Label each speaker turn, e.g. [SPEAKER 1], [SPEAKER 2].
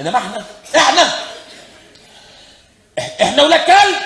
[SPEAKER 1] انما إحنا إحنا إحنا ولاد كلب.